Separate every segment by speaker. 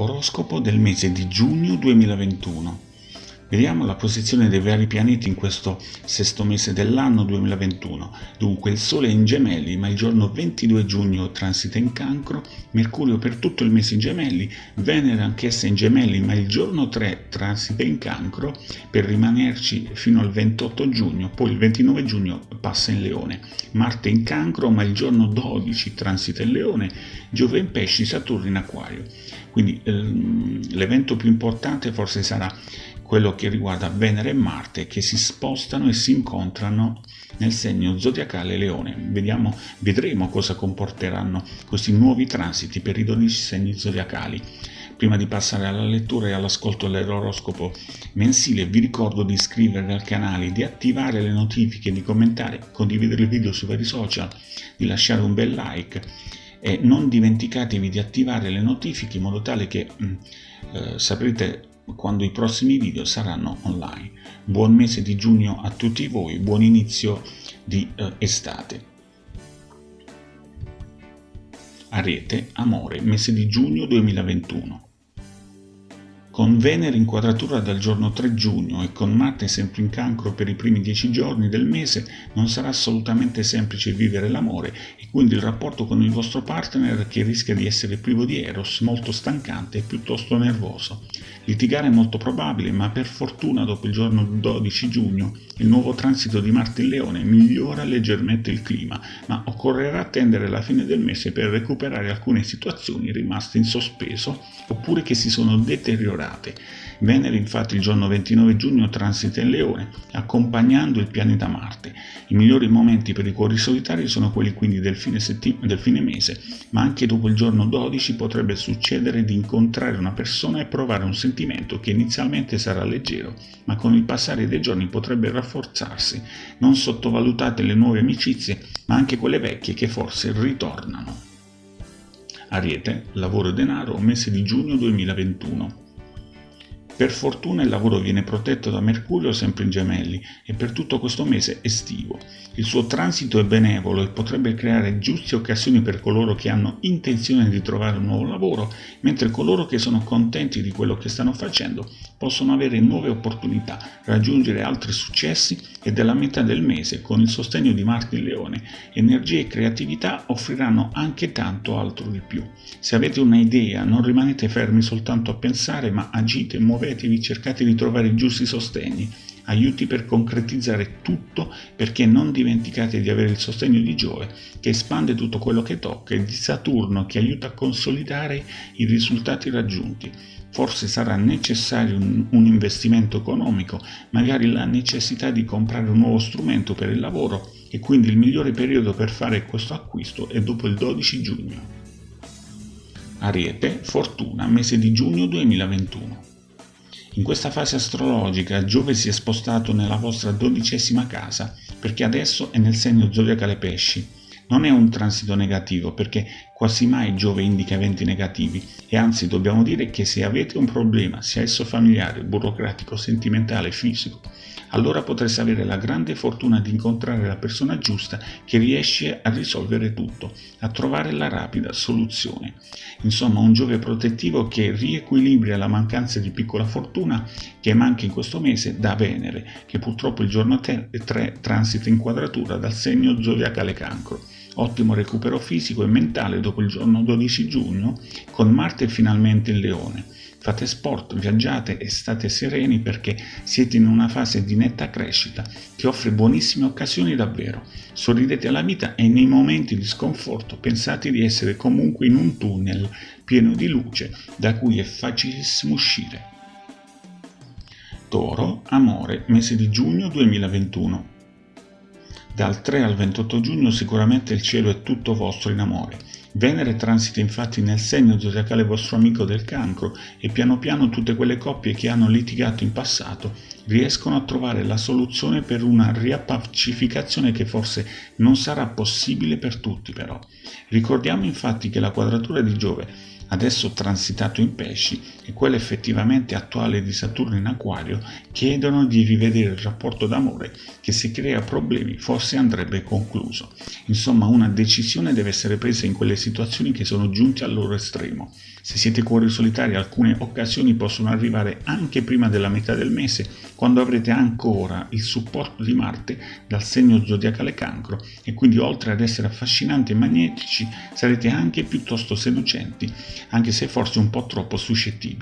Speaker 1: Oroscopo del mese di giugno 2021. Vediamo la posizione dei vari pianeti in questo sesto mese dell'anno 2021. Dunque il Sole è in Gemelli, ma il giorno 22 giugno transita in Cancro, Mercurio per tutto il mese in Gemelli, Venere anch'essa in Gemelli, ma il giorno 3 transita in Cancro per rimanerci fino al 28 giugno, poi il 29 giugno passa in Leone. Marte in Cancro, ma il giorno 12 transita in Leone, Giove in Pesci, Saturno in Acquario. Quindi ehm, l'evento più importante forse sarà quello che riguarda Venere e Marte che si spostano e si incontrano nel segno zodiacale Leone. Vediamo, vedremo cosa comporteranno questi nuovi transiti per i 12 segni zodiacali. Prima di passare alla lettura e all'ascolto dell'oroscopo mensile vi ricordo di iscrivervi al canale, di attivare le notifiche, di commentare, condividere il video sui vari social, di lasciare un bel like e non dimenticatevi di attivare le notifiche in modo tale che mm, eh, saprete quando i prossimi video saranno online. Buon mese di giugno a tutti voi, buon inizio di eh, estate. Ariete, amore, mese di giugno 2021. Con Venere in quadratura dal giorno 3 giugno e con Marte sempre in cancro per i primi 10 giorni del mese non sarà assolutamente semplice vivere l'amore e quindi il rapporto con il vostro partner che rischia di essere privo di eros, molto stancante e piuttosto nervoso. Litigare è molto probabile, ma per fortuna dopo il giorno 12 giugno il nuovo transito di Marte in Leone migliora leggermente il clima, ma occorrerà attendere la fine del mese per recuperare alcune situazioni rimaste in sospeso oppure che si sono deteriorate. Venere infatti il giorno 29 giugno transita in Leone, accompagnando il pianeta Marte. I migliori momenti per i cuori solitari sono quelli quindi del fine, del fine mese, ma anche dopo il giorno 12 potrebbe succedere di incontrare una persona e provare un sentimento che inizialmente sarà leggero, ma con il passare dei giorni potrebbe rafforzarsi. Non sottovalutate le nuove amicizie, ma anche quelle vecchie che forse ritornano. Ariete, lavoro e denaro, mese di giugno 2021. Per fortuna il lavoro viene protetto da Mercurio sempre in gemelli e per tutto questo mese estivo. Il suo transito è benevolo e potrebbe creare giuste occasioni per coloro che hanno intenzione di trovare un nuovo lavoro, mentre coloro che sono contenti di quello che stanno facendo possono avere nuove opportunità, raggiungere altri successi e della metà del mese, con il sostegno di Marte in Leone, energia e creatività offriranno anche tanto altro di più. Se avete un'idea, non rimanete fermi soltanto a pensare, ma agite, muovetevi, cercate di trovare i giusti sostegni aiuti per concretizzare tutto perché non dimenticate di avere il sostegno di Giove che espande tutto quello che tocca e di Saturno che aiuta a consolidare i risultati raggiunti. Forse sarà necessario un, un, investimento economico, magari la necessità di comprare un nuovo strumento per il lavoro e quindi il migliore periodo per fare questo acquisto è dopo il 12 giugno. Ariete, fortuna, mese di giugno 2021. In questa fase astrologica Giove si è spostato nella vostra dodicesima casa perché adesso è nel segno zodiacale pesci. Non è un transito negativo perché quasi mai Giove indica eventi negativi e anzi dobbiamo dire che se avete un problema, sia esso familiare, burocratico, sentimentale, fisico, allora potreste avere la grande fortuna di incontrare la persona giusta che riesce a risolvere tutto, a trovare la rapida soluzione. Insomma, un Giove protettivo che riequilibra la mancanza di piccola fortuna che manca in questo mese da Venere, che purtroppo il giorno 3 transita in quadratura dal segno zodiacale cancro ottimo recupero fisico e mentale dopo il giorno 12 giugno, con Marte finalmente in Leone. Fate sport, viaggiate e state sereni perché siete in una fase di netta crescita che offre buonissime occasioni davvero. Sorridete alla vita e nei momenti di sconforto pensate di essere comunque in un tunnel pieno di luce da cui è facilissimo uscire. Toro, amore, mese di giugno 2021. Dal 3 al 28 giugno sicuramente il cielo è tutto vostro in amore. Venere transita infatti nel segno zodiacale vostro amico del cancro e piano piano tutte quelle coppie che hanno litigato in passato riescono a trovare la soluzione per una riappacificazione che forse non sarà possibile per tutti però. Ricordiamo infatti che la quadratura di Giove adesso transitato in pesci, e quello effettivamente attuale di Saturno in acquario, chiedono di rivedere il rapporto d'amore che se crea problemi forse andrebbe concluso. Insomma, una decisione deve essere presa in quelle situazioni che sono giunte al loro estremo. Se siete cuori solitari, alcune occasioni possono arrivare anche prima della metà del mese, quando avrete ancora il supporto di Marte dal segno zodiacale cancro e quindi oltre ad essere affascinanti e magnetici, sarete anche piuttosto seducenti, anche se forse un po' troppo suscettibili.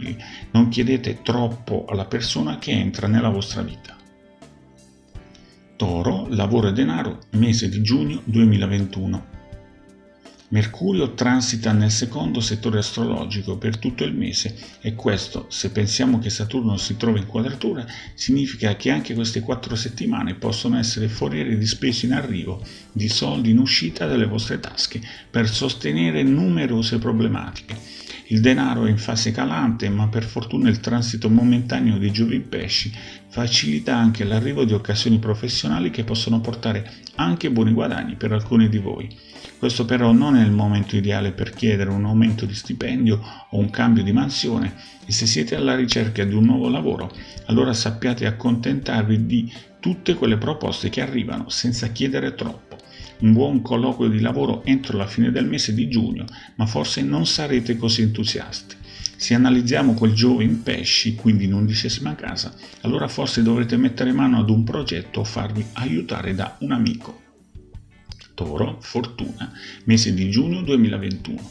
Speaker 1: Non chiedete troppo alla persona che entra nella vostra vita. Toro, lavoro e denaro, mese di giugno 2021. Mercurio transita nel secondo settore astrologico per tutto il mese e questo, se pensiamo che Saturno si trova in quadratura, significa che anche queste quattro settimane possono essere foriere di spese in arrivo, di soldi in uscita dalle vostre tasche, per sostenere numerose problematiche. Il denaro è in fase calante, ma per fortuna il transito momentaneo di Giove in pesci facilita anche l'arrivo di occasioni professionali che possono portare anche buoni guadagni per alcuni di voi. Questo però non è il momento ideale per chiedere un aumento di stipendio o un cambio di mansione e se siete alla ricerca di un nuovo lavoro, allora sappiate accontentarvi di tutte quelle proposte che arrivano senza chiedere troppo. Un buon colloquio di lavoro entro la fine del mese di giugno, ma forse non sarete così entusiasti. Se analizziamo quel Giove in pesci, quindi in undicesima casa, allora forse dovrete mettere mano ad un progetto o farvi aiutare da un amico. Toro, Fortuna, mese di giugno 2021.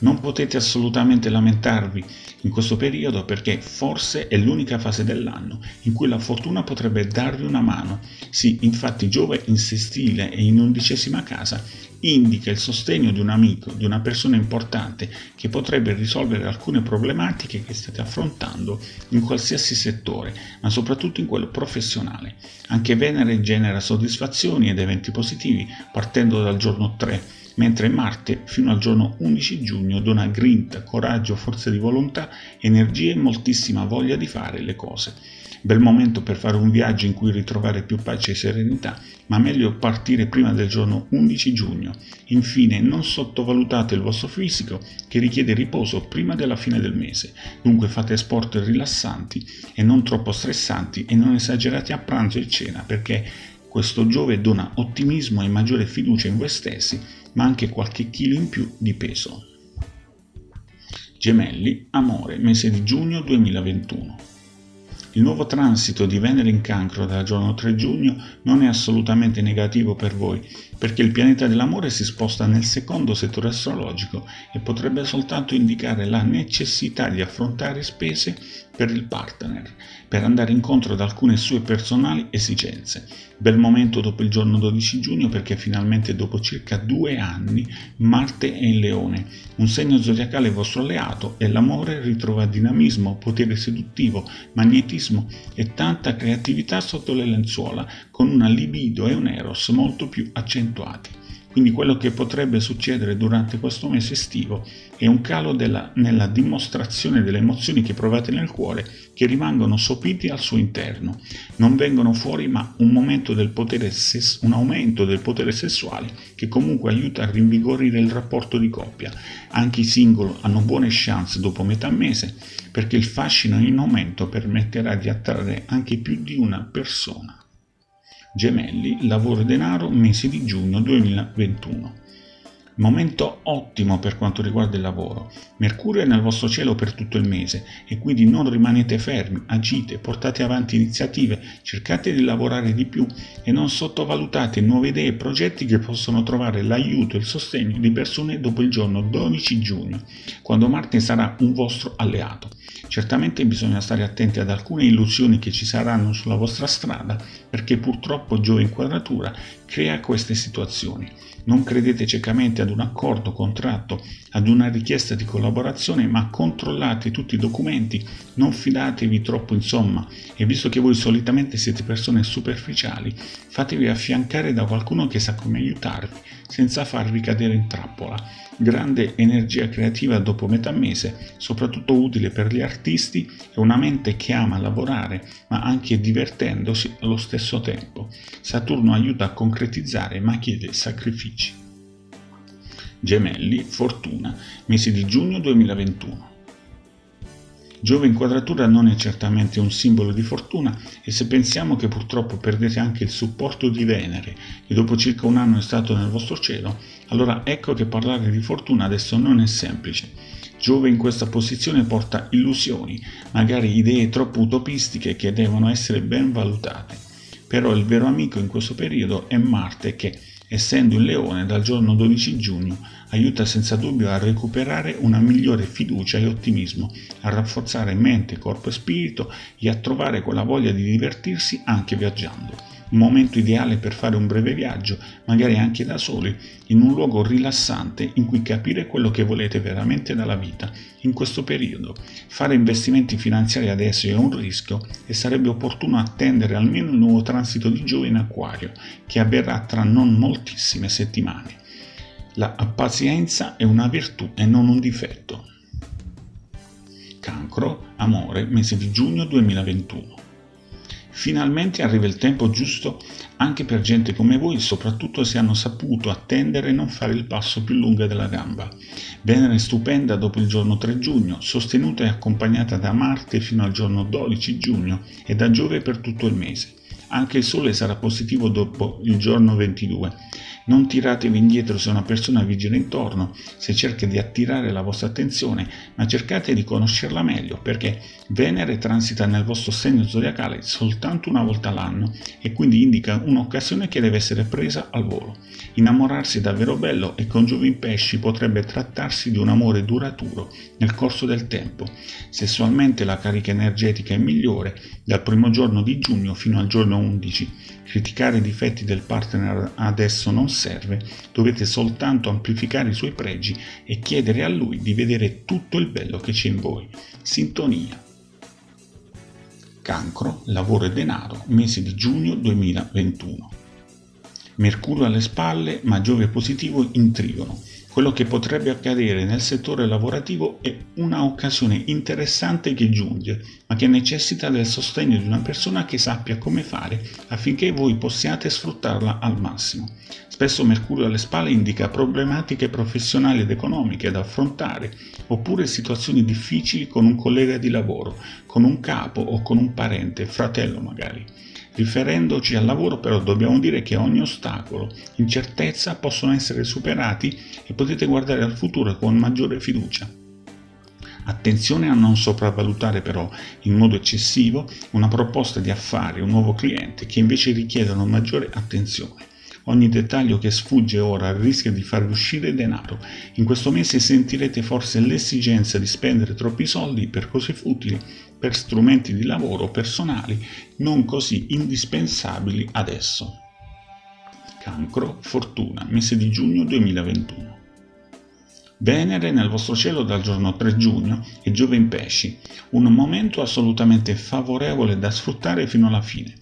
Speaker 1: Non potete assolutamente lamentarvi in questo periodo perché forse è l'unica fase dell'anno in cui la fortuna potrebbe darvi una mano. Sì, infatti Giove in sestile e in undicesima casa indica il sostegno di un amico, di una persona importante che potrebbe risolvere alcune problematiche che state affrontando in qualsiasi settore, ma soprattutto in quello professionale. Anche Venere genera soddisfazioni ed eventi positivi partendo dal giorno 3 mentre Marte fino al giorno 11 giugno dona grinta, coraggio, forza di volontà, energia e moltissima voglia di fare le cose. Bel momento per fare un viaggio in cui ritrovare più pace e serenità, ma meglio partire prima del giorno 11 giugno. Infine, non sottovalutate il vostro fisico che richiede riposo prima della fine del mese. Dunque fate sport rilassanti e non troppo stressanti e non esagerate a pranzo e cena perché questo Giove dona ottimismo e maggiore fiducia in voi stessi, ma anche qualche chilo in più di peso. Gemelli, amore, mese di giugno 2021. Il nuovo transito di Venere in cancro dal giorno 3 giugno non è assolutamente negativo per voi, perché il pianeta dell'amore si sposta nel secondo settore astrologico e potrebbe soltanto indicare la necessità di affrontare spese per il partner, per andare incontro ad alcune sue personali esigenze. Bel momento dopo il giorno 12 giugno perché finalmente dopo circa due anni Marte è in Leone, un segno zodiacale vostro alleato e l'amore ritrova dinamismo, potere seduttivo, magnetismo e tanta creatività sotto le lenzuola, con una libido e un eros molto più accentuati. Quindi quello che potrebbe succedere durante questo mese estivo è un calo della, nella dimostrazione delle emozioni che provate nel cuore che rimangono sopiti al suo interno. Non vengono fuori ma un, del un aumento del potere sessuale che comunque aiuta a rinvigorire il rapporto di coppia. Anche i single hanno buone chance dopo metà mese perché il fascino in aumento permetterà di attrarre anche più di una persona. Gemelli, lavoro e denaro, mese di giugno 2021. Momento ottimo per quanto riguarda il lavoro. Mercurio è nel vostro cielo per tutto il mese e quindi non rimanete fermi, agite, portate avanti iniziative, cercate di lavorare di più e non sottovalutate nuove idee e progetti che possono trovare l'aiuto e il sostegno di persone dopo il giorno 12 giugno, quando Marte sarà un vostro alleato. Certamente bisogna stare attenti ad alcune illusioni che ci saranno sulla vostra strada perché purtroppo Giove in quadratura crea queste situazioni. Non credete ciecamente ad un accordo, contratto, ad una richiesta di collaborazione, ma controllate tutti i documenti, non fidatevi troppo insomma e visto che voi solitamente siete persone superficiali, fatevi affiancare da qualcuno che sa come aiutarvi senza farvi cadere in trappola. Grande energia creativa dopo metà mese, soprattutto utile per gli artisti e una mente che ama lavorare ma anche divertendosi allo stesso tempo. Saturno aiuta a concretizzare ma chiede sacrifici. Gemelli, Fortuna, mese di giugno 2021. Giove in quadratura non è certamente un simbolo di fortuna e se pensiamo che purtroppo perdete anche il supporto di Venere, che dopo circa un anno è stato nel vostro cielo, allora ecco che parlare di fortuna adesso non è semplice. Giove in questa posizione porta illusioni, magari idee troppo utopistiche che devono essere ben valutate. Però il vero amico in questo periodo è Marte che, essendo in leone dal giorno 12 giugno, aiuta senza dubbio a recuperare una migliore fiducia e ottimismo, a rafforzare mente, corpo e spirito e a trovare quella voglia di divertirsi anche viaggiando un momento ideale per fare un breve viaggio, magari anche da soli, in un luogo rilassante in cui capire quello che volete veramente dalla vita in questo periodo. Fare investimenti finanziari adesso è un rischio e sarebbe opportuno attendere almeno il nuovo transito di Giove in Acquario, che avverrà tra non moltissime settimane. La pazienza è una virtù e non un difetto. Cancro, amore, mese di giugno 2021. Finalmente arriva il tempo giusto anche per gente come voi, soprattutto se hanno saputo attendere e non fare il passo più lungo della gamba. Venere stupenda dopo il giorno 3 giugno, sostenuta e accompagnata da Marte fino al giorno 12 giugno e da Giove per tutto il mese. Anche il Sole sarà positivo dopo il giorno 22 non tiratevi indietro se una persona vi gira intorno, se cerca di attirare la vostra attenzione, ma cercate di conoscerla meglio perché Venere transita nel vostro segno zodiacale soltanto una volta all'anno e quindi indica un'occasione che deve essere presa al volo. Innamorarsi è davvero bello e con Giove in pesci potrebbe trattarsi di un amore duraturo nel corso del tempo. Sessualmente la carica energetica è migliore dal primo giorno di giugno fino al giorno 11 Criticare i difetti del partner adesso non serve, dovete soltanto amplificare i suoi pregi e chiedere a lui di vedere tutto il bello che c'è in voi. Sintonia. Cancro, lavoro e denaro, mese di giugno 2021. Mercurio alle spalle, ma Giove positivo in trigono. Quello che potrebbe accadere nel settore lavorativo è una occasione interessante che giunge, ma che necessita del sostegno di una persona che sappia come fare affinché voi possiate sfruttarla al massimo. Spesso Mercurio alle spalle indica problematiche professionali ed economiche da affrontare, oppure situazioni difficili con un collega di lavoro, con un capo o con un parente, fratello magari. Riferendoci al lavoro però dobbiamo dire che ogni ostacolo, incertezza possono essere superati e potete guardare al futuro con maggiore fiducia. Attenzione a non sopravvalutare però in modo eccessivo una proposta di affari, un nuovo cliente che invece richiedono maggiore attenzione. Ogni dettaglio che sfugge ora rischia di farvi uscire denaro. In questo mese sentirete forse l'esigenza di spendere troppi soldi per cose futili, per strumenti di lavoro personali non così indispensabili adesso. Cancro, fortuna, mese di giugno 2021. Venere nel vostro cielo dal giorno 3 giugno e Giove in pesci, un momento assolutamente favorevole da sfruttare fino alla fine.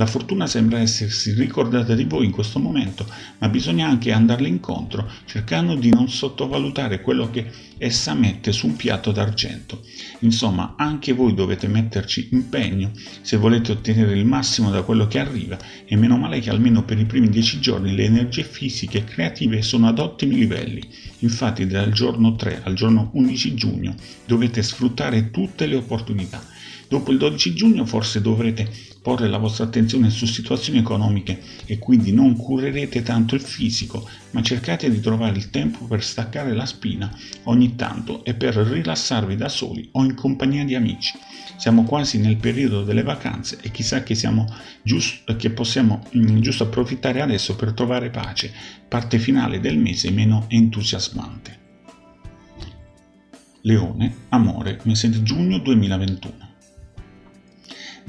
Speaker 1: La fortuna sembra essersi ricordata di voi in questo momento, ma bisogna anche andarle incontro, cercando di non sottovalutare quello che essa mette su un piatto d'argento. Insomma, anche voi dovete metterci impegno se volete ottenere il massimo da quello che arriva e meno male che almeno per i primi dieci giorni le energie fisiche e creative sono ad ottimi livelli. Infatti dal giorno 3 al giorno 11 giugno dovete sfruttare tutte le opportunità. Dopo il 12 giugno forse dovrete porre la vostra attenzione su situazioni economiche e quindi non curerete tanto il fisico, ma cercate di trovare il tempo per staccare la spina ogni tanto e per rilassarvi da soli o in compagnia di amici. Siamo quasi nel periodo delle vacanze e chissà che, giusto, che possiamo mm, giusto approfittare adesso per trovare pace, parte finale del mese meno entusiasmante. Leone, amore, mese di giugno 2021.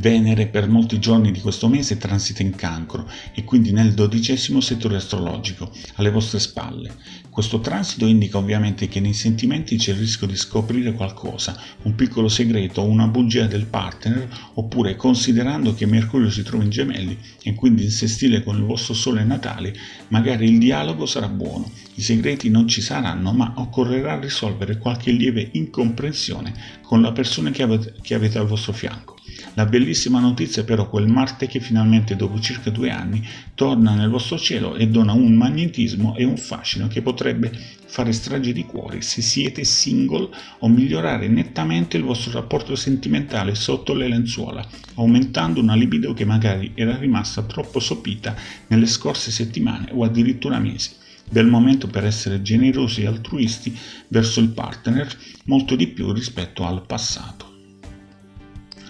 Speaker 1: Venere per molti giorni di questo mese transita in cancro e quindi nel dodicesimo settore astrologico, alle vostre spalle. Questo transito indica ovviamente che nei sentimenti c'è il rischio di scoprire qualcosa, un piccolo segreto o una bugia del partner, oppure considerando che Mercurio si trova in gemelli e quindi in sestile con il vostro sole natale, magari il dialogo sarà buono, i segreti non ci saranno, ma occorrerà risolvere qualche lieve incomprensione con la persona che avete, che avete al vostro fianco. La bellissima notizia però quel Marte che finalmente dopo circa due anni torna nel vostro cielo e dona un magnetismo e un fascino che potrebbe fare strage di cuori se siete single o migliorare nettamente il vostro rapporto sentimentale sotto le lenzuola, aumentando una libido che magari era rimasta troppo sopita nelle scorse settimane o addirittura mesi del momento per essere generosi e altruisti verso il partner molto di più rispetto al passato.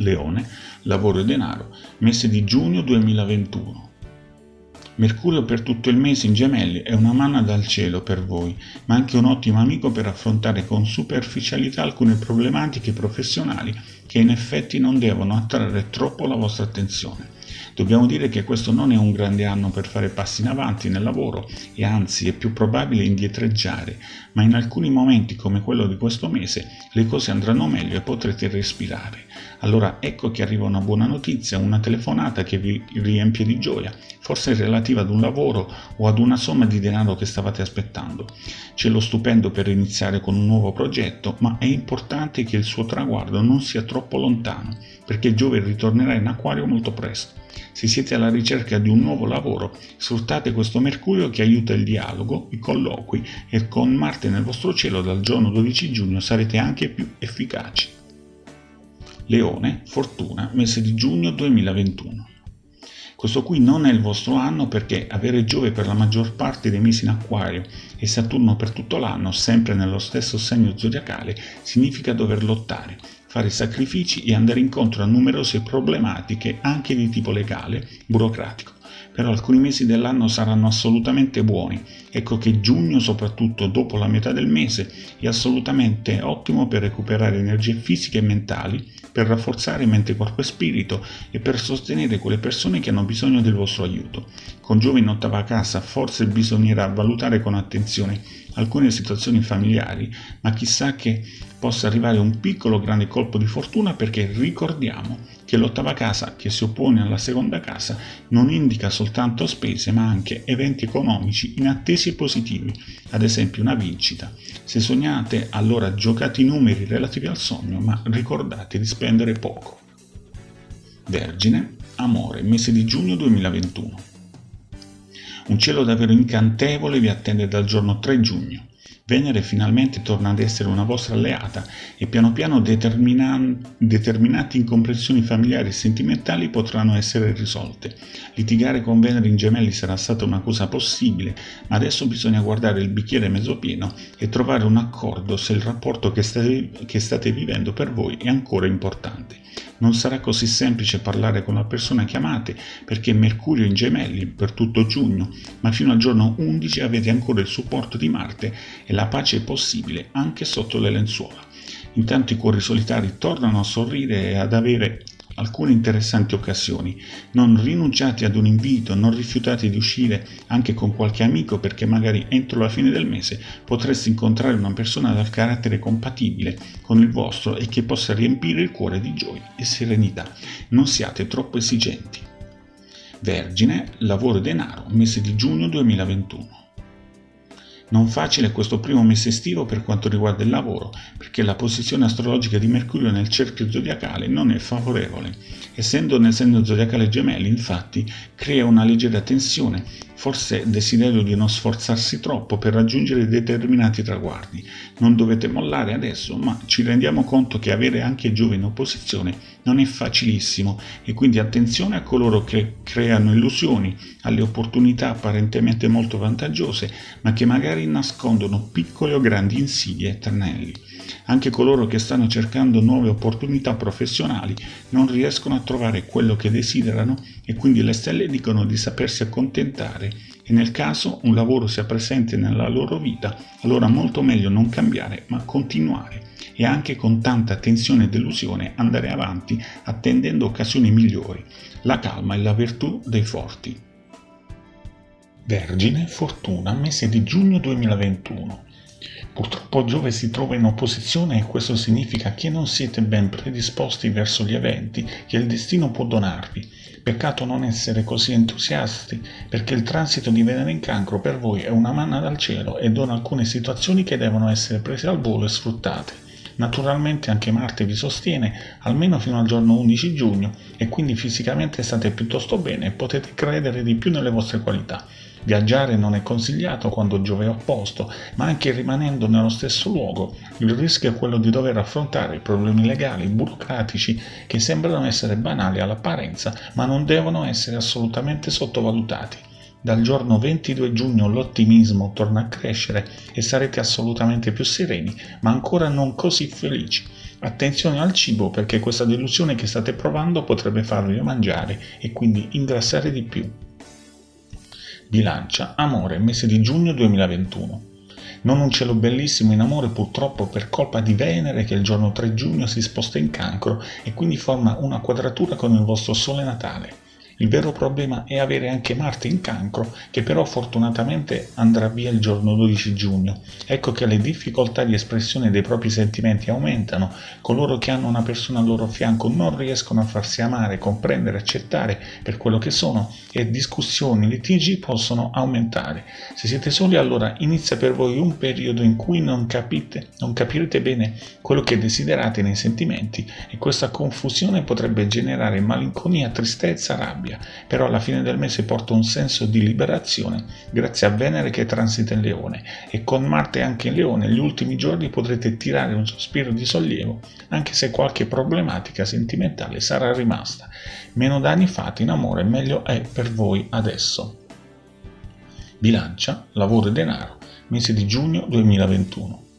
Speaker 1: Leone, lavoro e denaro, mese di giugno 2021. Mercurio per tutto il mese in gemelli è una manna dal cielo per voi, ma anche un ottimo amico per affrontare con superficialità alcune problematiche professionali che in effetti non devono attrarre troppo la vostra attenzione. Dobbiamo dire che questo non è un grande anno per fare passi in avanti nel lavoro e anzi è più probabile indietreggiare, ma in alcuni momenti come quello di questo mese le cose andranno meglio e potrete respirare. Allora ecco che arriva una buona notizia, una telefonata che vi riempie di gioia, forse relativa ad un lavoro o ad una somma di denaro che stavate aspettando. C'è lo stupendo per iniziare con un nuovo progetto, ma è importante che il suo traguardo non sia troppo lontano, perché Giove ritornerà in acquario molto presto. Se siete alla ricerca di un nuovo lavoro, sfruttate questo Mercurio che aiuta il dialogo, i colloqui e con Marte nel vostro cielo dal giorno 12 giugno sarete anche più efficaci. Leone, Fortuna, mese di giugno 2021. Questo qui non è il vostro anno perché avere Giove per la maggior parte dei mesi in acquario e Saturno per tutto l'anno, sempre nello stesso segno zodiacale, significa dover lottare, fare sacrifici e andare incontro a numerose problematiche anche di tipo legale, burocratico però alcuni mesi dell'anno saranno assolutamente buoni. Ecco che giugno, soprattutto dopo la metà del mese, è assolutamente ottimo per recuperare energie fisiche e mentali, per rafforzare mente, corpo e spirito e per sostenere quelle persone che hanno bisogno del vostro aiuto. Con Giove in ottava casa forse bisognerà valutare con attenzione alcune situazioni familiari, ma chissà che possa arrivare un piccolo grande colpo di fortuna perché ricordiamo che l'ottava casa che si oppone alla seconda casa non indica soltanto spese ma anche eventi economici inattesi e positivi, ad esempio una vincita. Se sognate allora giocate i numeri relativi al sogno ma ricordate di spendere poco. Vergine, amore, mese di giugno 2021. Un cielo davvero incantevole vi attende dal giorno 3 giugno. Venere finalmente torna ad essere una vostra alleata e piano piano determinate incomprensioni familiari e sentimentali potranno essere risolte. Litigare con Venere in gemelli sarà stata una cosa possibile, ma adesso bisogna guardare il bicchiere mezzo pieno e trovare un accordo se il rapporto che state, che state vivendo per voi è ancora importante. Non sarà così semplice parlare con la persona che amate perché Mercurio in gemelli per tutto giugno, ma fino al giorno 11 avete ancora il supporto di Marte e la pace possibile anche sotto le lenzuola. Intanto i cuori solitari tornano a sorridere e ad avere alcune interessanti occasioni. Non rinunciate ad un invito, non rifiutate di uscire anche con qualche amico perché magari entro la fine del mese potreste incontrare una persona dal carattere compatibile con il vostro e che possa riempire il cuore di gioia e serenità. Non siate troppo esigenti. Vergine, lavoro e denaro, mese di giugno 2021. Non facile questo primo mese estivo per quanto riguarda il lavoro, perché la posizione astrologica di Mercurio nel cerchio zodiacale non è favorevole. Essendo nel segno zodiacale gemelli, infatti, crea una leggera tensione forse desiderio di non sforzarsi troppo per raggiungere determinati traguardi. Non dovete mollare adesso, ma ci rendiamo conto che avere anche Giove in opposizione non è facilissimo e quindi attenzione a coloro che creano illusioni, alle opportunità apparentemente molto vantaggiose, ma che magari nascondono piccole o grandi insidie e tranelli. Anche coloro che stanno cercando nuove opportunità professionali non riescono a trovare quello che desiderano e quindi le stelle dicono di sapersi accontentare e nel caso un lavoro sia presente nella loro vita, allora molto meglio non cambiare ma continuare e anche con tanta tensione e delusione andare avanti attendendo occasioni migliori. La calma è la virtù dei forti. Vergine, Fortuna, mese di giugno 2021. Purtroppo Giove si trova in opposizione e questo significa che non siete ben predisposti verso gli eventi che il destino può donarvi. Peccato non essere così entusiasti, perché il transito di Venere in cancro per voi è una manna dal cielo e dona alcune situazioni che devono essere prese al volo e sfruttate. Naturalmente anche Marte vi sostiene almeno fino al giorno 11 giugno e quindi fisicamente state piuttosto bene e potete credere di più nelle vostre qualità. Viaggiare non è consigliato quando Giove è opposto, ma anche rimanendo nello stesso luogo, il rischio è quello di dover affrontare problemi legali, burocratici, che sembrano essere banali all'apparenza, ma non devono essere assolutamente sottovalutati. Dal giorno 22 giugno l'ottimismo torna a crescere e sarete assolutamente più sereni, ma ancora non così felici. Attenzione al cibo perché questa delusione che state provando potrebbe farvi mangiare e quindi ingrassare di più. Bilancia, amore, mese di giugno 2021. Non un cielo bellissimo in amore purtroppo per colpa di Venere che il giorno 3 giugno si sposta in cancro e quindi forma una quadratura con il vostro sole natale. Il vero problema è avere anche Marte in cancro, che però fortunatamente andrà via il giorno 12 giugno. Ecco che le difficoltà di espressione dei propri sentimenti aumentano, coloro che hanno una persona al loro fianco non riescono a farsi amare, comprendere, accettare per quello che sono e discussioni, litigi possono aumentare. Se siete soli allora inizia per voi un periodo in cui non capite, non capirete bene quello che desiderate nei sentimenti e questa confusione potrebbe generare malinconia, tristezza, rabbia rabbia, però alla fine del mese porta un senso di liberazione grazie a Venere che transita in Leone e con Marte anche in Leone gli ultimi giorni potrete tirare un sospiro di sollievo anche se qualche problematica sentimentale sarà rimasta. Meno danni fatti in amore meglio è per voi adesso. Bilancia, lavoro e denaro, mese di giugno 2021.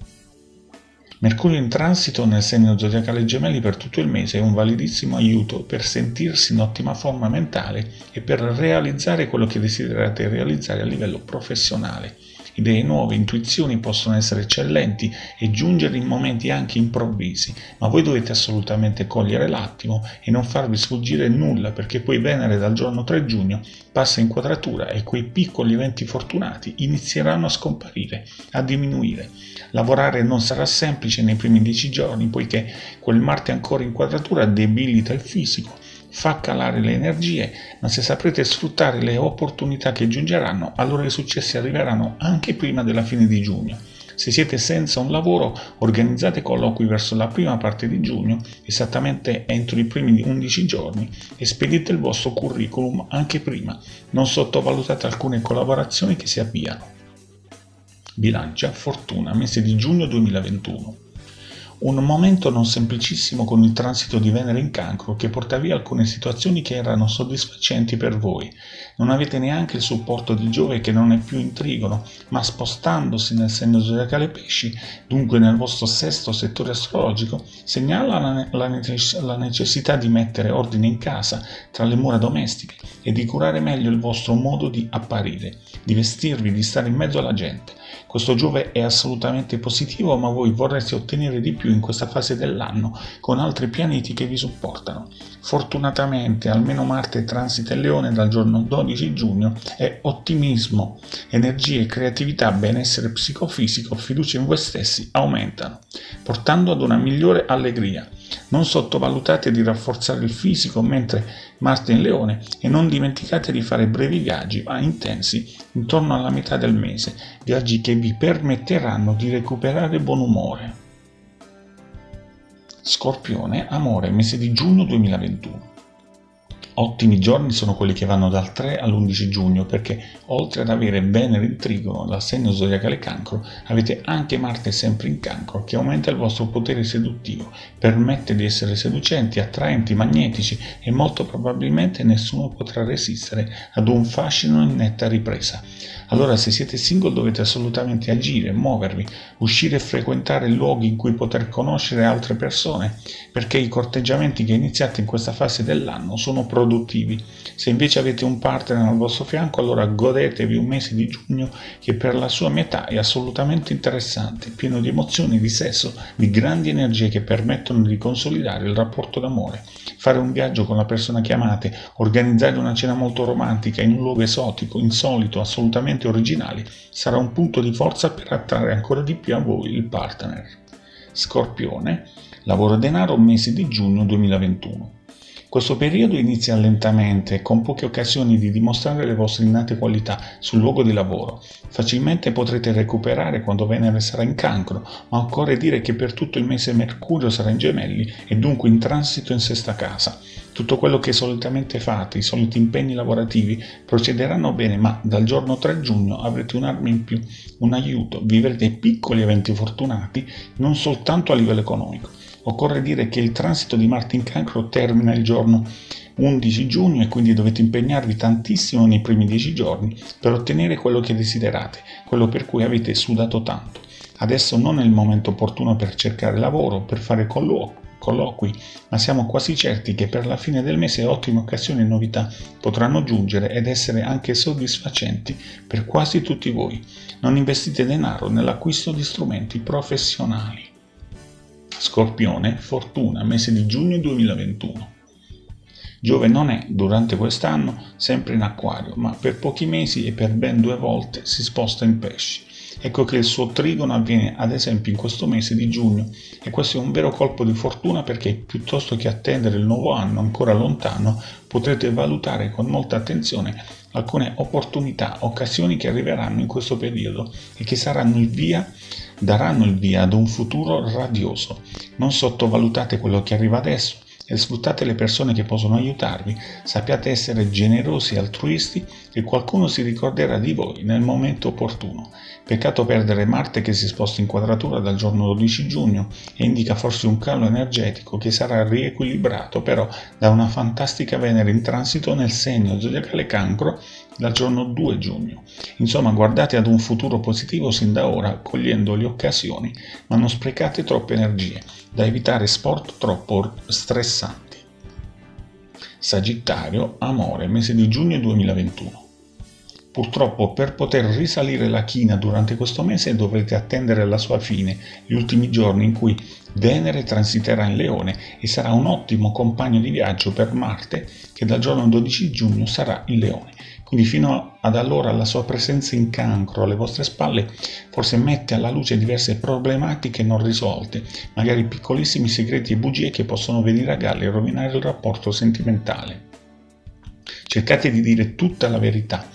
Speaker 1: Mercurio in transito nel segno zodiacale gemelli per tutto il mese è un validissimo aiuto per sentirsi in ottima forma mentale e per realizzare quello che desiderate realizzare a livello professionale. Idee nuove, intuizioni possono essere eccellenti e giungere in momenti anche improvvisi, ma voi dovete assolutamente cogliere l'attimo e non farvi sfuggire nulla perché poi Venere dal giorno 3 giugno passa in quadratura e quei piccoli eventi fortunati inizieranno a scomparire, a diminuire. Lavorare non sarà semplice nei primi dieci giorni poiché quel Marte ancora in quadratura debilita il fisico fa calare le energie, ma se saprete sfruttare le opportunità che giungeranno, allora i successi arriveranno anche prima della fine di giugno. Se siete senza un lavoro, organizzate colloqui verso la prima parte di giugno, esattamente entro i primi 11 giorni, e spedite il vostro curriculum anche prima. Non sottovalutate alcune collaborazioni che si avviano. Bilancia, Fortuna, mese di giugno 2021. Un momento non semplicissimo con il transito di Venere in cancro che porta via alcune situazioni che erano soddisfacenti per voi. Non avete neanche il supporto di Giove che non è più in trigono, ma spostandosi nel segno zodiacale pesci, dunque nel vostro sesto settore astrologico, segnala la, la, la necessità di mettere ordine in casa, tra le mura domestiche, e di curare meglio il vostro modo di apparire, di vestirvi, di stare in mezzo alla gente. Questo Giove è assolutamente positivo, ma voi vorreste ottenere di più in questa fase dell'anno con altri pianeti che vi supportano. Fortunatamente almeno Marte transita il Leone dal giorno 12 giugno e ottimismo, energie, creatività, benessere psicofisico, fiducia in voi stessi aumentano, portando ad una migliore allegria. Non sottovalutate di rafforzare il fisico mentre Marte in Leone e non dimenticate di fare brevi viaggi ma intensi intorno alla metà del mese, viaggi che vi permetteranno di recuperare buon umore. Scorpione, amore, mese di giugno 2021. Ottimi giorni sono quelli che vanno dal 3 all'11 giugno perché oltre ad avere Venere in trigono dal segno zodiacale cancro avete anche Marte sempre in cancro che aumenta il vostro potere seduttivo, permette di essere seducenti, attraenti, magnetici e molto probabilmente nessuno potrà resistere ad un fascino in netta ripresa. Allora se siete single dovete assolutamente agire, muovervi, uscire e frequentare luoghi in cui poter conoscere altre persone, perché i corteggiamenti che iniziate in questa fase dell'anno sono produttivi. Se invece avete un partner al vostro fianco, allora godetevi un mese di giugno che per la sua metà è assolutamente interessante, pieno di emozioni, di sesso, di grandi energie che permettono di consolidare il rapporto d'amore. Fare un viaggio con la persona che amate, organizzare una cena molto romantica in un luogo esotico, insolito, assolutamente assolutamente originali, sarà un punto di forza per attrarre ancora di più a voi il partner. Scorpione, lavoro denaro mese di giugno 2021. Questo periodo inizia lentamente, con poche occasioni di dimostrare le vostre innate qualità sul luogo di lavoro. Facilmente potrete recuperare quando Venere sarà in cancro, ma occorre dire che per tutto il mese Mercurio sarà in gemelli e dunque in transito in sesta casa. Tutto quello che solitamente fate, i soliti impegni lavorativi, procederanno bene, ma dal giorno 3 giugno avrete un'arma in più, un aiuto, vivrete piccoli eventi fortunati, non soltanto a livello economico. Occorre dire che il transito di Marte in cancro termina il giorno 11 giugno e quindi dovete impegnarvi tantissimo nei primi 10 giorni per ottenere quello che desiderate, quello per cui avete sudato tanto. Adesso non è il momento opportuno per cercare lavoro, per fare colloqui, colloqui, ma siamo quasi certi che per la fine del mese ottime occasioni e novità potranno giungere ed essere anche soddisfacenti per quasi tutti voi. Non investite denaro nell'acquisto di strumenti professionali. Scorpione, fortuna, mese di giugno 2021. Giove non è, durante quest'anno, sempre in acquario, ma per pochi mesi e per ben due volte si sposta in pesci. Ecco che il suo trigono avviene ad esempio in questo mese di giugno e questo è un vero colpo di fortuna perché piuttosto che attendere il nuovo anno ancora lontano potrete valutare con molta attenzione alcune opportunità, occasioni che arriveranno in questo periodo e che saranno il via, daranno il via ad un futuro radioso. Non sottovalutate quello che arriva adesso e sfruttate le persone che possono aiutarvi, sappiate essere generosi e altruisti e qualcuno si ricorderà di voi nel momento opportuno. Peccato perdere Marte che si sposta in quadratura dal giorno 12 giugno e indica forse un calo energetico che sarà riequilibrato però da una fantastica Venere in transito nel segno zodiacale cancro dal giorno 2 giugno. Insomma, guardate ad un futuro positivo sin da ora, cogliendo le occasioni, ma non sprecate troppe energie, da evitare sport troppo stressanti. Sagittario, amore, mese di giugno 2021. Purtroppo per poter risalire la china durante questo mese dovrete attendere la sua fine, gli ultimi giorni in cui Venere transiterà in Leone e sarà un ottimo compagno di viaggio per Marte che dal giorno 12 giugno sarà in Leone. Quindi fino ad allora la sua presenza in cancro alle vostre spalle forse mette alla luce diverse problematiche non risolte, magari piccolissimi segreti e bugie che possono venire a galla e rovinare il rapporto sentimentale. Cercate di dire tutta la verità,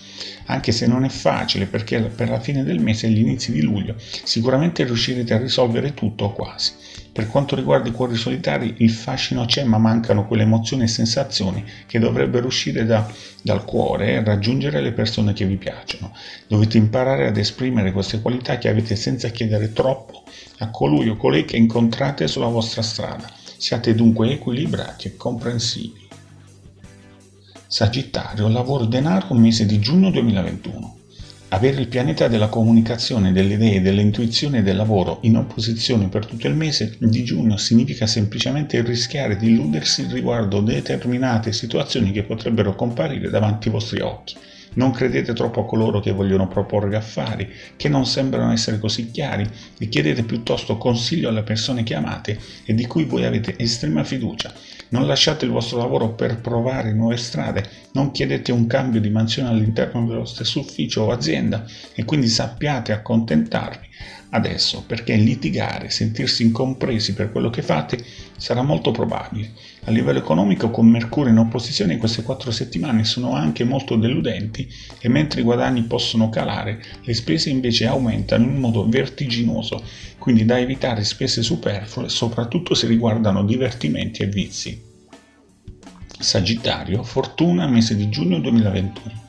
Speaker 1: anche se non è facile perché per la fine del mese e gli inizi di luglio sicuramente riuscirete a risolvere tutto o quasi. Per quanto riguarda i cuori solitari il fascino c'è ma mancano quelle emozioni e sensazioni che dovrebbero uscire da, dal cuore e raggiungere le persone che vi piacciono. Dovete imparare ad esprimere queste qualità che avete senza chiedere troppo a colui o colei che incontrate sulla vostra strada. Siate dunque equilibrati e comprensivi. Sagittario, lavoro denaro, mese di giugno 2021. Avere il pianeta della comunicazione, delle idee, dell'intuizione e del lavoro in opposizione per tutto il mese di giugno significa semplicemente rischiare di illudersi riguardo determinate situazioni che potrebbero comparire davanti ai vostri occhi. Non credete troppo a coloro che vogliono proporre affari, che non sembrano essere così chiari, e chiedete piuttosto consiglio alle persone che amate e di cui voi avete estrema fiducia. Non lasciate il vostro lavoro per provare nuove strade, non chiedete un cambio di mansione all'interno dello stesso ufficio o azienda e quindi sappiate accontentarvi adesso perché litigare, sentirsi incompresi per quello che fate sarà molto probabile. A livello economico con Mercurio in opposizione queste quattro settimane sono anche molto deludenti e mentre i guadagni possono calare, le spese invece aumentano in modo vertiginoso, quindi da evitare spese superflue soprattutto se riguardano divertimenti e vizi. Sagittario, fortuna mese di giugno 2021.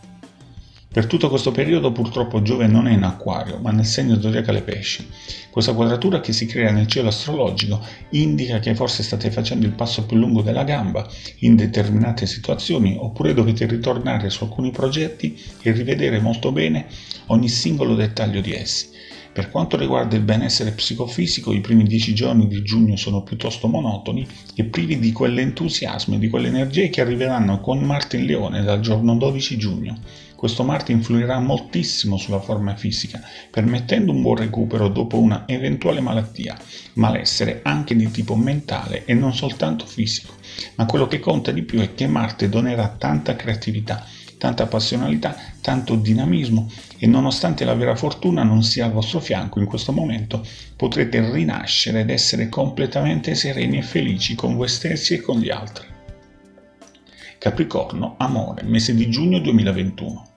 Speaker 1: Per tutto questo periodo purtroppo Giove non è in acquario, ma nel segno zodiacale pesci. Questa quadratura che si crea nel cielo astrologico indica che forse state facendo il passo più lungo della gamba in determinate situazioni oppure dovete ritornare su alcuni progetti e rivedere molto bene ogni singolo dettaglio di essi. Per quanto riguarda il benessere psicofisico, i primi dieci giorni di giugno sono piuttosto monotoni e privi di quell'entusiasmo e di quelle energie che arriveranno con Marte in Leone dal giorno 12 giugno. Questo Marte influirà moltissimo sulla forma fisica, permettendo un buon recupero dopo una eventuale malattia, malessere anche di tipo mentale e non soltanto fisico. Ma quello che conta di più è che Marte donerà tanta creatività, tanta passionalità, tanto dinamismo e nonostante la vera fortuna non sia al vostro fianco in questo momento, potrete rinascere ed essere completamente sereni e felici con voi stessi e con gli altri. Capricorno, amore, mese di giugno 2021.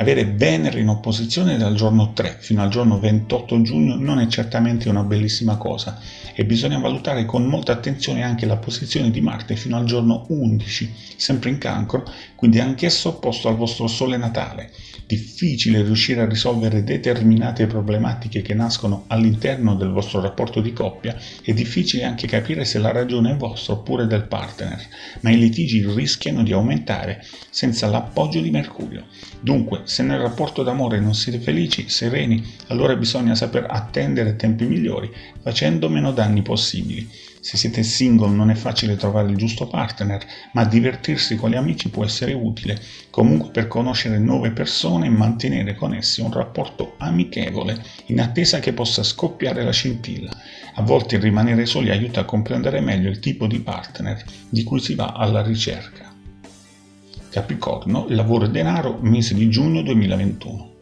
Speaker 1: Avere Venere in opposizione dal giorno 3 fino al giorno 28 giugno non è certamente una bellissima cosa e bisogna valutare con molta attenzione anche la posizione di Marte fino al giorno 11, sempre in cancro, quindi anch'esso opposto al vostro sole natale. Difficile riuscire a risolvere determinate problematiche che nascono all'interno del vostro rapporto di coppia e difficile anche capire se la ragione è vostra oppure del partner, ma i litigi rischiano di aumentare senza l'appoggio di Mercurio. Dunque, se nel rapporto d'amore non siete felici, sereni, allora bisogna saper attendere tempi migliori, facendo meno danni possibili. Se siete single non è facile trovare il giusto partner, ma divertirsi con gli amici può essere utile, comunque per conoscere nuove persone e mantenere con essi un rapporto amichevole, in attesa che possa scoppiare la scintilla. A volte rimanere soli aiuta a comprendere meglio il tipo di partner di cui si va alla ricerca. Capricorno, lavoro e denaro, mese di giugno 2021.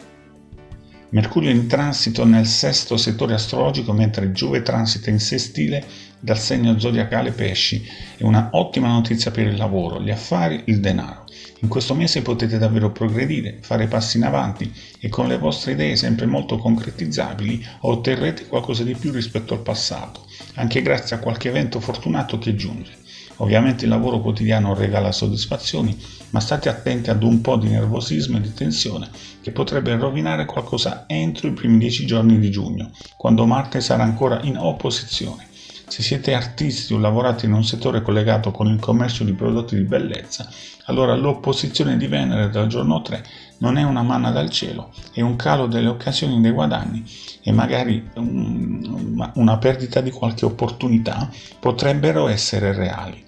Speaker 1: Mercurio in transito nel sesto settore astrologico mentre Giove transita in sestile dal segno zodiacale pesci. È una ottima notizia per il lavoro, gli affari, il denaro. In questo mese potete davvero progredire, fare passi in avanti e con le vostre idee sempre molto concretizzabili otterrete qualcosa di più rispetto al passato, anche grazie a qualche evento fortunato che giunge. Ovviamente il lavoro quotidiano regala soddisfazioni, ma state attenti ad un po' di nervosismo e di tensione che potrebbe rovinare qualcosa entro i primi dieci giorni di giugno, quando Marte sarà ancora in opposizione. Se siete artisti o lavorate in un settore collegato con il commercio di prodotti di bellezza, allora l'opposizione di Venere dal giorno 3 non è una manna dal cielo, è un calo delle occasioni dei guadagni e magari un, una perdita di qualche opportunità potrebbero essere reali.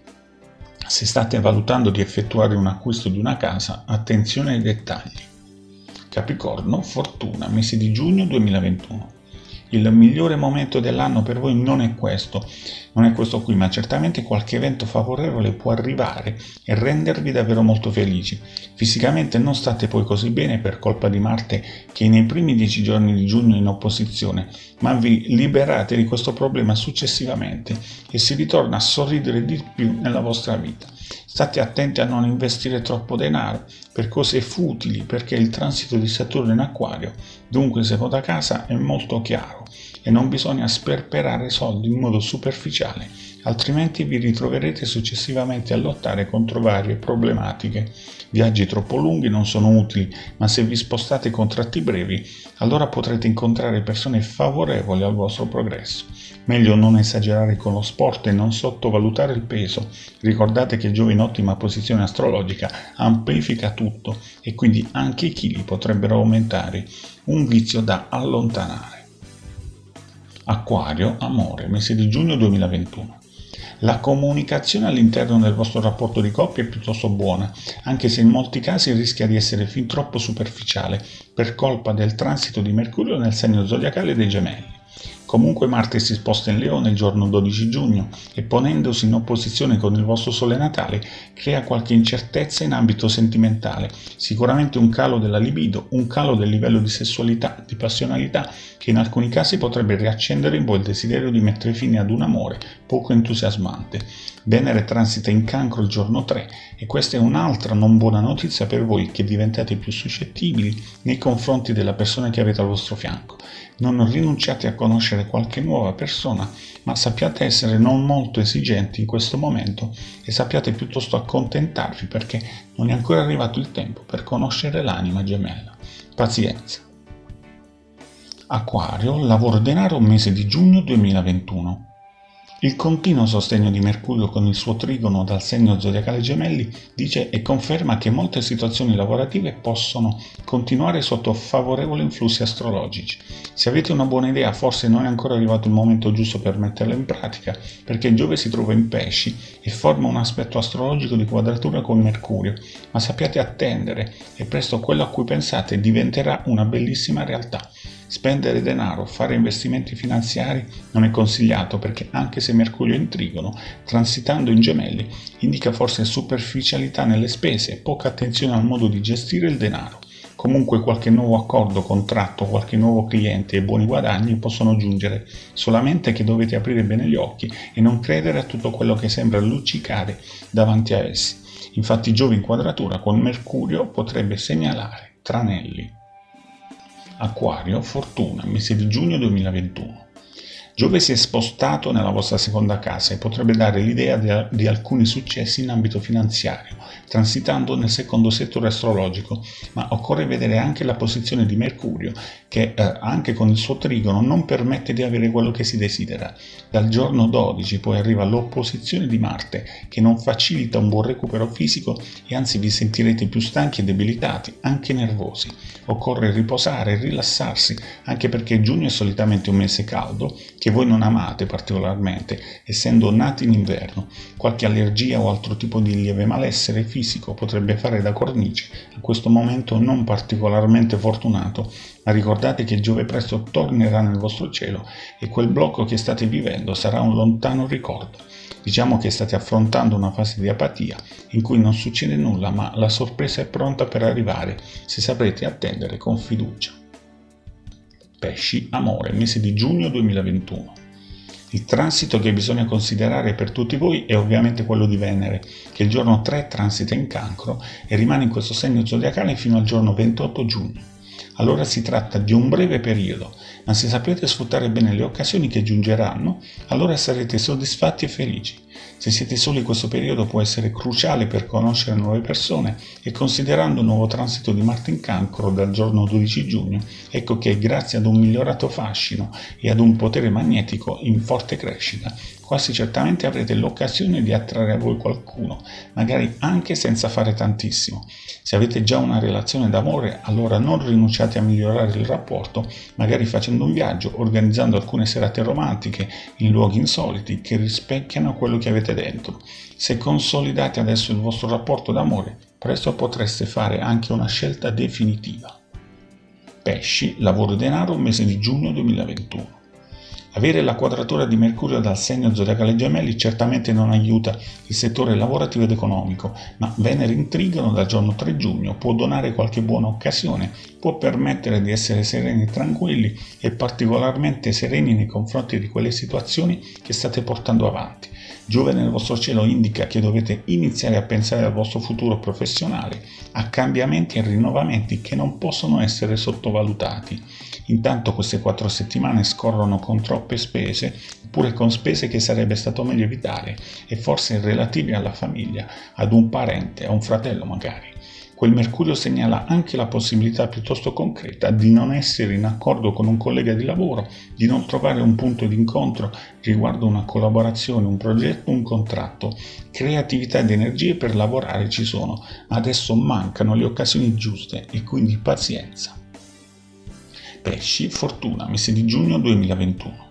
Speaker 1: Se state valutando di effettuare un acquisto di una casa, attenzione ai dettagli. Capricorno, fortuna, mese di giugno 2021. Il migliore momento dell'anno per voi non è questo, non è questo qui, ma certamente qualche evento favorevole può arrivare e rendervi davvero molto felici. Fisicamente non state poi così bene per colpa di Marte che è nei primi dieci giorni di giugno in opposizione, ma vi liberate di questo problema successivamente e si ritorna a sorridere di più nella vostra vita. State attenti a non investire troppo denaro per cose futili perché il transito di Saturno in acquario, dunque se da casa, è molto chiaro e non bisogna sperperare soldi in modo superficiale, altrimenti vi ritroverete successivamente a lottare contro varie problematiche. Viaggi troppo lunghi non sono utili, ma se vi spostate con tratti brevi, allora potrete incontrare persone favorevoli al vostro progresso. Meglio non esagerare con lo sport e non sottovalutare il peso. Ricordate che Giove in ottima posizione astrologica amplifica tutto e quindi anche i chili potrebbero aumentare, un vizio da allontanare. Acquario, amore, mese di giugno 2021. La comunicazione all'interno del vostro rapporto di coppia è piuttosto buona, anche se in molti casi rischia di essere fin troppo superficiale per colpa del transito di Mercurio nel segno zodiacale dei gemelli. Comunque Marte si sposta in Leone il giorno 12 giugno e ponendosi in opposizione con il vostro Sole natale crea qualche incertezza in ambito sentimentale, sicuramente un calo della libido, un calo del livello di sessualità, di passionalità che in alcuni casi potrebbe riaccendere in voi il desiderio di mettere fine ad un amore poco entusiasmante. Venere transita in cancro il giorno 3 e questa è un'altra non buona notizia per voi che diventate più suscettibili nei confronti della persona che avete al vostro fianco. Non rinunciate a conoscere qualche nuova persona, ma sappiate essere non molto esigenti in questo momento e sappiate piuttosto accontentarvi perché non è ancora arrivato il tempo per conoscere l'anima gemella. Pazienza. Acquario, lavoro denaro mese di giugno 2021. Il continuo sostegno di Mercurio con il suo trigono dal segno zodiacale gemelli dice e conferma che molte situazioni lavorative possono continuare sotto favorevoli influssi astrologici. Se avete una buona idea forse non è ancora arrivato il momento giusto per metterla in pratica perché Giove si trova in pesci e forma un aspetto astrologico di quadratura con Mercurio, ma sappiate attendere e presto quello a cui pensate diventerà una bellissima realtà. Spendere denaro, fare investimenti finanziari non è consigliato perché anche se Mercurio è in trigono, transitando in gemelli, indica forse superficialità nelle spese e poca attenzione al modo di gestire il denaro. Comunque qualche nuovo accordo, contratto, qualche nuovo cliente e buoni guadagni possono giungere, solamente che dovete aprire bene gli occhi e non credere a tutto quello che sembra luccicare davanti a essi. Infatti Giove in quadratura con Mercurio potrebbe segnalare tranelli. Acquario, fortuna, mese di giugno 2021. Giove si è spostato nella vostra seconda casa e potrebbe dare l'idea di, alcuni successi in ambito finanziario, transitando nel secondo settore astrologico, ma occorre vedere anche la posizione di Mercurio, che eh, anche con il suo trigono non permette di avere quello che si desidera. Dal giorno 12 poi arriva l'opposizione di Marte, che non facilita un buon recupero fisico e anzi vi sentirete più stanchi e debilitati, anche nervosi. Occorre riposare e rilassarsi, anche perché giugno è solitamente un mese caldo, che voi non amate particolarmente, essendo nati in inverno. Qualche allergia o altro tipo di lieve malessere fisico potrebbe fare da cornice a questo momento non particolarmente fortunato, ma ricordate che Giove presto tornerà nel vostro cielo e quel blocco che state vivendo sarà un lontano ricordo. Diciamo che state affrontando una fase di apatia in cui non succede nulla, ma la sorpresa è pronta per arrivare se saprete attendere con fiducia. Pesci, amore, mese di giugno 2021. Il transito che bisogna considerare per tutti voi è ovviamente quello di Venere, che il giorno 3 transita in cancro e rimane in questo segno zodiacale fino al giorno 28 giugno. Allora si tratta di un breve periodo, ma se sapete sfruttare bene le occasioni che giungeranno, allora sarete soddisfatti e felici. Se siete soli questo periodo può essere cruciale per conoscere nuove persone e considerando un nuovo transito di Marte in cancro dal giorno 12 giugno, ecco che grazie ad un migliorato fascino e ad un potere magnetico in forte crescita, quasi certamente avrete l'occasione di attrarre a voi qualcuno, magari anche senza fare tantissimo. Se avete già una relazione d'amore, allora non rinunciate a migliorare il rapporto, magari facendo un viaggio, organizzando alcune serate romantiche in luoghi insoliti che rispecchiano quello che avete dentro. Se consolidate adesso il vostro rapporto d'amore, presto potreste fare anche una scelta definitiva. Pesci, lavoro e denaro, mese di giugno 2021. Avere la quadratura di Mercurio dal segno zodiacale gemelli certamente non aiuta il settore lavorativo ed economico, ma Venere in dal giorno 3 giugno può donare qualche buona occasione, può permettere di essere sereni e tranquilli e particolarmente sereni nei confronti di quelle situazioni che state portando avanti. Giove nel vostro cielo indica che dovete iniziare a pensare al vostro futuro professionale, a cambiamenti e rinnovamenti che non possono essere sottovalutati. Intanto queste quattro settimane scorrono con troppe spese, oppure con spese che sarebbe stato meglio evitare, e forse relative alla famiglia, ad un parente, a un fratello magari. Quel Mercurio segnala anche la possibilità piuttosto concreta di non essere in accordo con un collega di lavoro, di non trovare un punto di incontro riguardo una collaborazione, un progetto, un contratto. Creatività ed energie per lavorare ci sono, adesso mancano le occasioni giuste e quindi pazienza. Pesci, fortuna, mese di giugno 2021.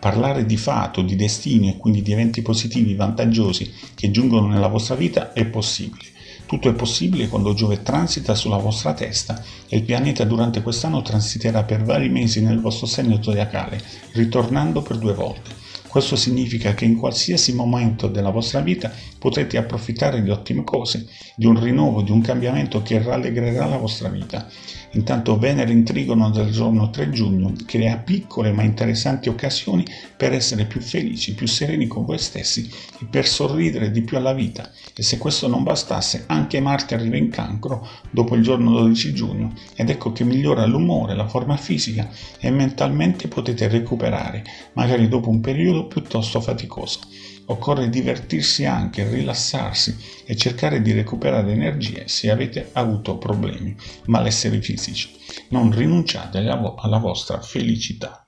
Speaker 1: Parlare di fato, di destino e quindi di eventi positivi, vantaggiosi che giungono nella vostra vita è possibile. Tutto è possibile quando Giove transita sulla vostra testa e il pianeta durante quest'anno transiterà per vari mesi nel vostro segno zodiacale, ritornando per due volte. Questo significa che in qualsiasi momento della vostra vita potrete approfittare di ottime cose, di un rinnovo, di un cambiamento che rallegrerà la vostra vita. Intanto Venere in trigono del giorno 3 giugno crea piccole ma interessanti occasioni per essere più felici, più sereni con voi stessi e per sorridere di più alla vita. E se questo non bastasse, anche Marte arriva in cancro dopo il giorno 12 giugno ed ecco che migliora l'umore, la forma fisica e mentalmente potete recuperare, magari dopo un periodo piuttosto faticoso. Occorre divertirsi anche, rilassarsi e cercare di recuperare energie se avete avuto problemi, malesseri fisici. Non rinunciate alla vostra felicità.